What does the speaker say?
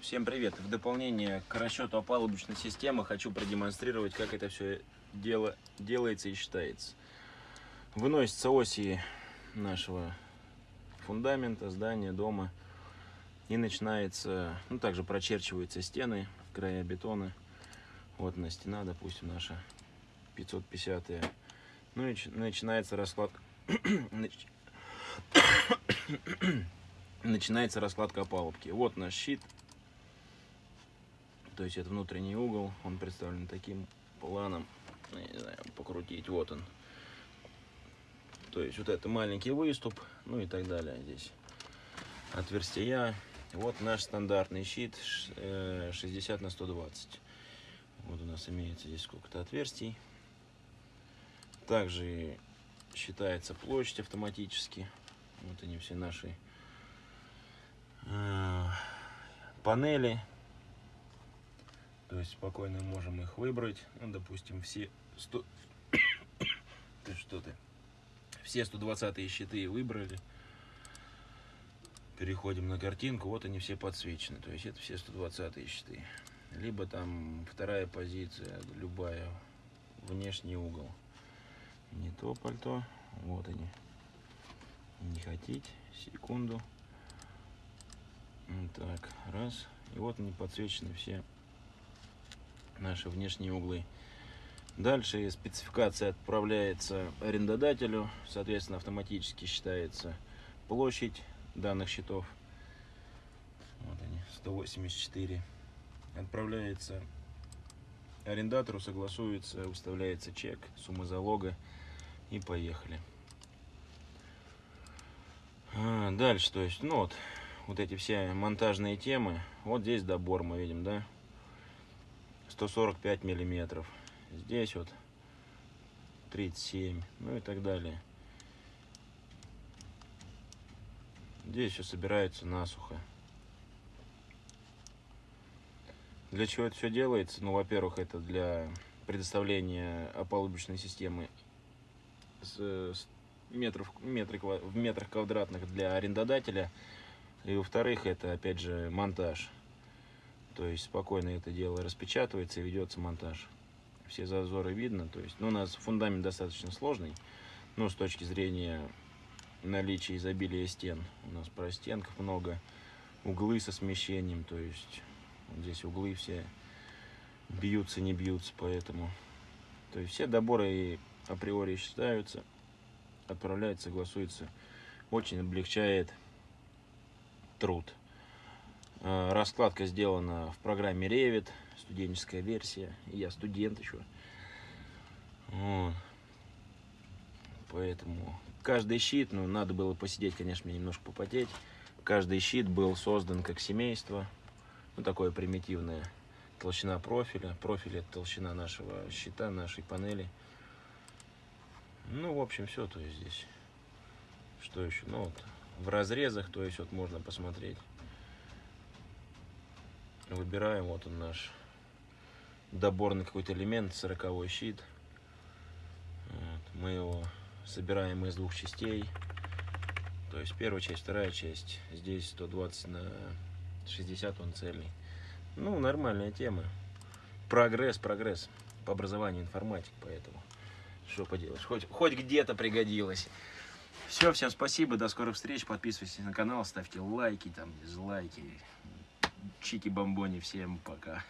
Всем привет! В дополнение к расчету опалубочной системы хочу продемонстрировать, как это все дело делается и считается. Выносятся оси нашего фундамента, здания, дома. И начинается, ну также прочерчиваются стены, края бетона. Вот на стена, допустим, наша 550 -я. Ну и начинается раскладка начинается раскладка опалубки. Вот наш щит. То есть это внутренний угол. Он представлен таким планом. Ну, не знаю, покрутить. Вот он. То есть вот это маленький выступ. Ну и так далее здесь. Отверстия. Вот наш стандартный щит 60 э, на 120. Вот у нас имеется здесь сколько-то отверстий. Также считается площадь автоматически. Вот они все наши э, панели. То есть спокойно можем их выбрать. Ну, допустим, все 100... ты что ты? Все 120 щиты выбрали. Переходим на картинку. Вот они все подсвечены. То есть это все 120 щиты. Либо там вторая позиция, любая, внешний угол. Не то пальто. Вот они. Не хотите. Секунду. Так, раз. И вот они подсвечены все наши внешние углы. Дальше спецификация отправляется арендодателю. Соответственно, автоматически считается площадь данных счетов. Вот они, 184. Отправляется арендатору, согласуется, выставляется чек, сумма залога и поехали. А, дальше, то есть, ну вот, вот эти все монтажные темы. Вот здесь добор мы видим, да? 145 миллиметров. Здесь вот 37, ну и так далее. Здесь все собирается насухо. Для чего это все делается? Ну, во-первых, это для предоставления опалубочной системы с, метров, метры, в метрах квадратных для арендодателя. И во-вторых, это опять же монтаж. То есть спокойно это дело распечатывается и ведется монтаж. Все зазоры видно. То есть, ну, у нас фундамент достаточно сложный. Ну, с точки зрения наличия изобилия стен. У нас простенков много. Углы со смещением. То есть вот здесь углы все бьются, не бьются. Поэтому то есть все доборы априори считаются отправляется, согласуется, очень облегчает труд. А, раскладка сделана в программе Revit, студенческая версия. Я студент еще. Поэтому каждый щит, ну, надо было посидеть, конечно, мне немножко попотеть. Каждый щит был создан как семейство. Ну, такое примитивное. Толщина профиля. Профиль это толщина нашего щита, нашей панели. Ну, в общем, все, то есть здесь. Что еще? Ну, вот в разрезах, то есть вот можно посмотреть. Выбираем, вот он наш доборный какой-то элемент, сороковой щит. Вот, мы его собираем из двух частей. То есть первая часть, вторая часть. Здесь 120 на 60 он цельный. Ну, нормальная тема. Прогресс, прогресс. По образованию информатик, поэтому. Что поделаешь, хоть, хоть где-то пригодилось. Все, всем спасибо, до скорых встреч. Подписывайтесь на канал, ставьте лайки, там, дизлайки. Чики-бомбони, всем пока.